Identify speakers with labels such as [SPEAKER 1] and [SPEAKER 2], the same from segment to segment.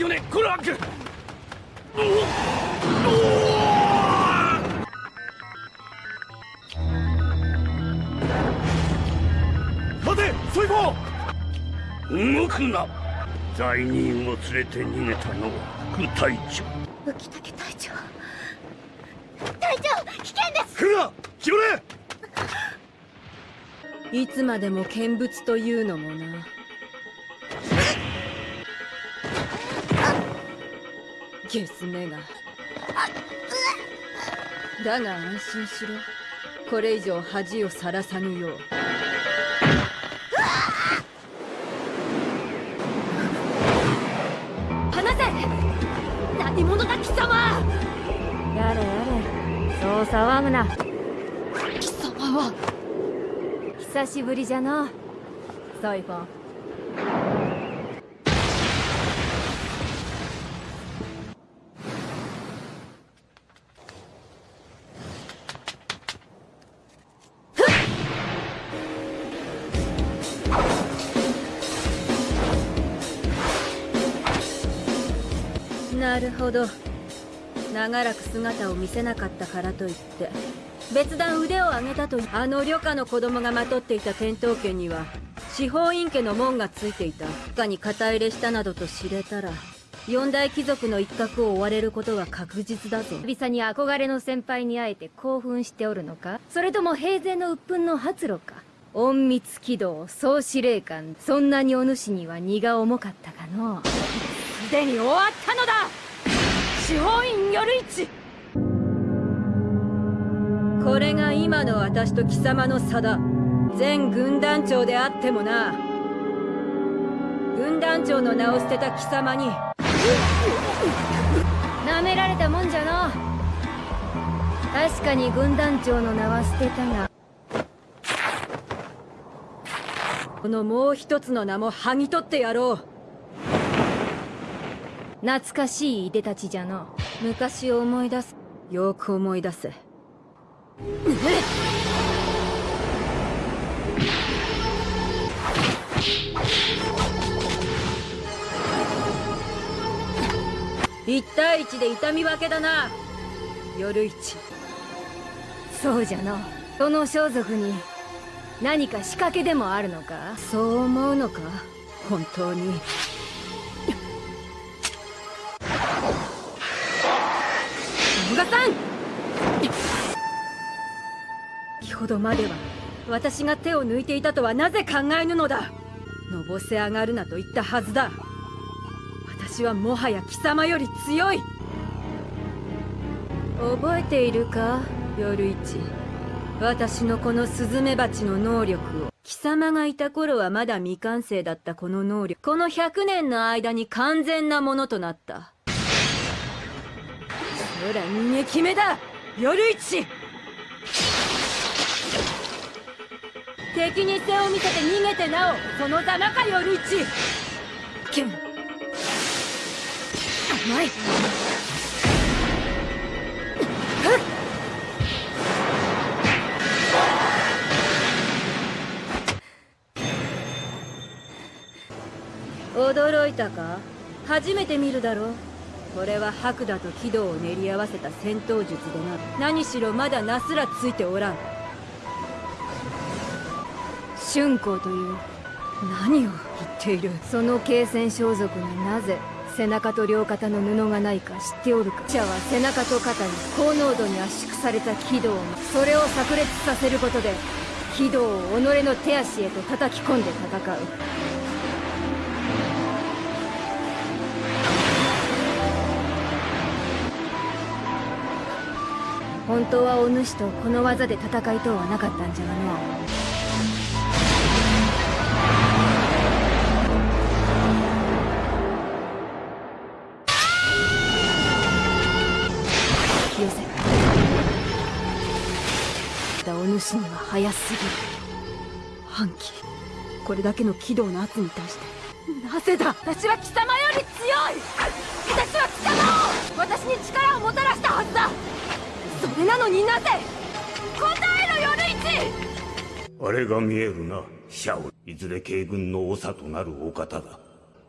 [SPEAKER 1] よねコラーク待てソイ動くな。罪人を連れて逃げたのは副隊長。
[SPEAKER 2] 浮竹隊長。隊長危険です。
[SPEAKER 1] 来るな
[SPEAKER 3] いつまでも見物というのもなゲスめが。だが安心しろ。これ以上恥をさらさぬよう。
[SPEAKER 2] 離せ！何者だ貴様！
[SPEAKER 4] やれやれ。そう騒ぐな。
[SPEAKER 2] 貴様は！
[SPEAKER 4] 久しぶりじゃの。ソイフォン
[SPEAKER 3] なるほど。長らく姿を見せなかったからといって別段腕を上げたとあの旅家の子供がまとっていた天刀剣には司法院家の門がついていた。他に肩入れしたなどと知れたら四大貴族の一角を追われることは確実だぞ。
[SPEAKER 4] 久々に憧れの先輩に会えて興奮しておるのか？それとも平然の鬱憤の発露か？隠密軌道総司令官そんなにお主には荷が重かったかのすでに終わったのだ司法院夜市。
[SPEAKER 3] これが今の私と貴様の差だ。全軍団長であってもな。軍団長の名を捨てた貴様に。
[SPEAKER 4] 舐められたもんじゃの。確かに軍団長の名は捨てたが。
[SPEAKER 3] このもう一つの名も剥ぎ取ってやろう。
[SPEAKER 4] 懐かしいいでたちじゃの。
[SPEAKER 3] 昔を思い出す。よく思い出せ。一対一で痛み分けだな。夜市。
[SPEAKER 4] そうじゃの。その装束に何か仕掛けでもあるのか？
[SPEAKER 3] そう思うのか？本当にさん先ほどまでは私が手を抜いていたとはなぜ考えぬのだ。のぼせ上がるなと言ったはずだ。私はもはや貴様より強い。覚えているか？夜市。私のこのスズメバチの能力を。貴様がいた頃はまだ未完成だったこの能力。この100年の間に完全なものとなった。ほら逃げ決めだ。夜市。敵に背を見せて逃げてなおそのざまか夜市。キュン甘い。驚いたか？初めて見るだろう。これは白蛇と軌道を練り合わせた戦闘術でな。何しろまだナスらついておらん。春光という何を言っている。
[SPEAKER 4] その継戦装束になぜ背中と両肩の布がないか知っておるか。者は背中と肩に高濃度に圧縮された軌道を。それを炸裂させることで軌道を己の手足へと叩き込んで戦う。本当はお主とこの技で戦いとうはなかったんじゃがの。引き寄せだお主には早すぎる。
[SPEAKER 3] 反旗これだけの軌道の圧に対して。なぜだ。
[SPEAKER 2] 私は貴様より強い。私は貴様を。私に力をもたらしたはずだ。それなのになぜ答えろ夜市
[SPEAKER 1] あれが見えるな。シャオ。いずれ慶軍の長となるお方だ。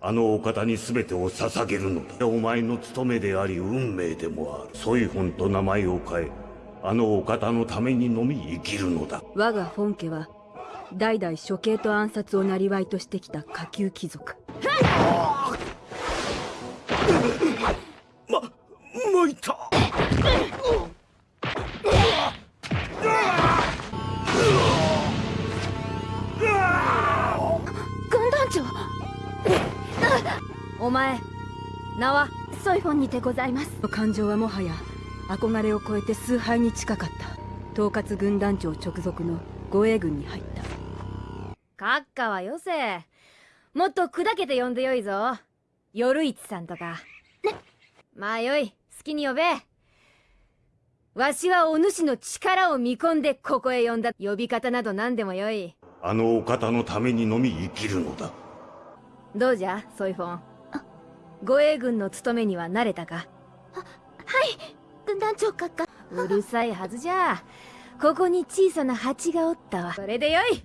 [SPEAKER 1] あのお方に全てを捧げるのだ。お前の務めであり運命でもある。ソイホンと名前を変えあのお方のためにのみ生きるのだ。
[SPEAKER 3] 我が本家は代々処刑と暗殺を生りとしてきた下級貴族。名は
[SPEAKER 2] ソイフォンにてございます。
[SPEAKER 3] 感情はもはや憧れを超えて崇拝に近かった。統括軍団長直属の護衛軍に入った。
[SPEAKER 4] 閣下はよせ。もっと砕けて呼んでよいぞ。夜市さんとか。まあよい好きに呼べ。わしはお主の力を見込んでここへ呼んだ。呼び方など何でもよい。
[SPEAKER 1] あのお方のためにのみ生きるのだ。
[SPEAKER 4] どうじゃソイフォン護衛軍の務めには慣れたか？
[SPEAKER 2] 軍団長閣下。
[SPEAKER 4] うるさいはずじゃ。ここに小さな蜂がおったわ。それでよい。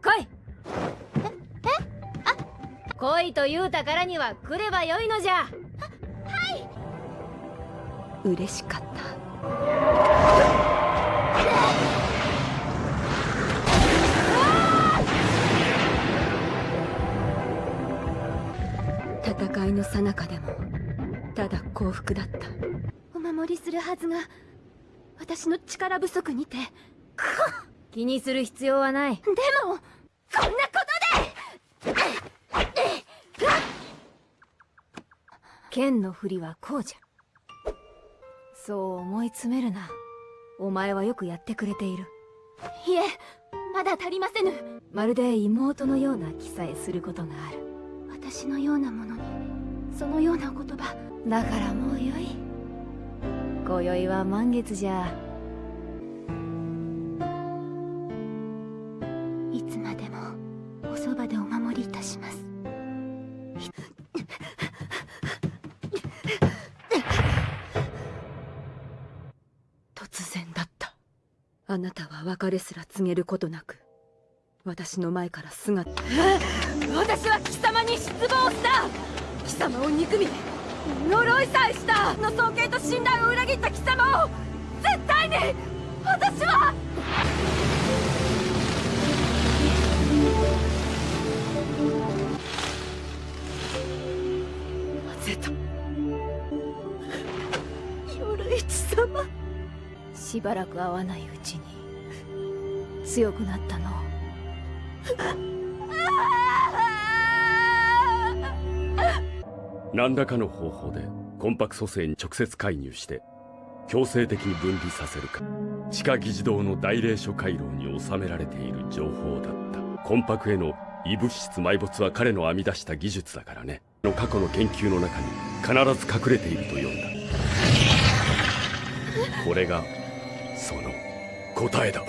[SPEAKER 4] 来い。来いと言うたからには来ればよいのじゃ。
[SPEAKER 3] 嬉しかった戦いの最中でもただ幸福だった。
[SPEAKER 2] お守りするはずが私の力不足にて。
[SPEAKER 4] 気にする必要はない。
[SPEAKER 2] でもこんなことで！
[SPEAKER 4] 剣の振りはこうじゃ。そう思い詰めるな。お前はよくやってくれている。
[SPEAKER 2] いえまだ足りませぬ。
[SPEAKER 4] まるで妹のような気さえすることがある
[SPEAKER 2] 私のようなものにそのようなお言葉。
[SPEAKER 4] だからもうよい。今宵は満月じゃ。
[SPEAKER 2] いつまでもおそばでお守りいたします。
[SPEAKER 3] 突然だった。あなたは別れすら告げることなく私の前から姿
[SPEAKER 2] 私は貴様に失望した。貴様を憎み呪いさえした。の尊敬と信頼を裏切った貴様を絶対に私は。
[SPEAKER 3] なぜと夜市様。
[SPEAKER 4] しばらく会わないうちに強くなったの。
[SPEAKER 5] 何らかの方法で魂魄蘇生に直接介入して強制的に分離させるか地下議事堂の大霊所回廊に収められている情報だった。魂魄への異物質埋没は彼の編み出した技術だからね。の過去の研究の中に必ず隠れていると読んだ。これがその答えだ。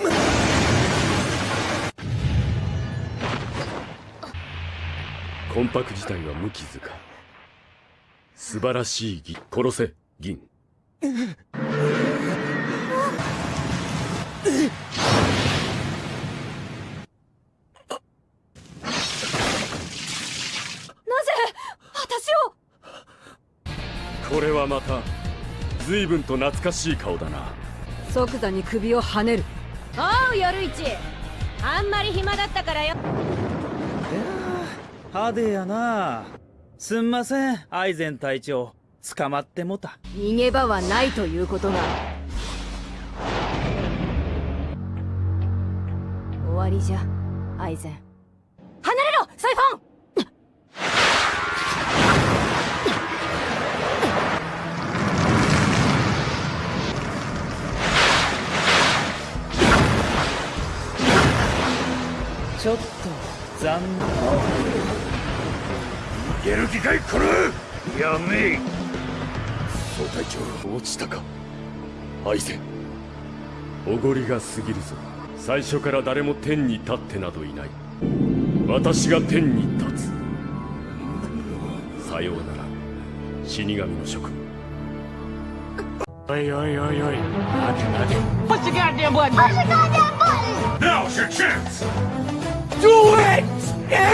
[SPEAKER 5] 魂魄自体は無傷か。素晴らしい義殺せ銀。
[SPEAKER 2] なぜ私を？
[SPEAKER 5] これはまた随分と懐かしい顔だな。
[SPEAKER 3] 即座に首をはねる。
[SPEAKER 4] おう夜市。あんまり暇だったからよ
[SPEAKER 6] 派手やな。すんません。アイゼン隊長。捕まってもた。
[SPEAKER 4] 逃げ場はないということが終わりじゃアイゼン。
[SPEAKER 2] 離れろサイフォン！
[SPEAKER 6] ちょっと。残
[SPEAKER 1] いける気かいこれやめえ
[SPEAKER 5] 総隊長落ちたかアイゼンおごりが過ぎるぞ最初から誰も天に立ってなどいない私が天に立つさようなら死神の職務
[SPEAKER 1] Oi, oi, oi, oi. Roger, Roger. Push the goddamn button.
[SPEAKER 7] Push the goddamn button! Now's your chance! Do it! Ew!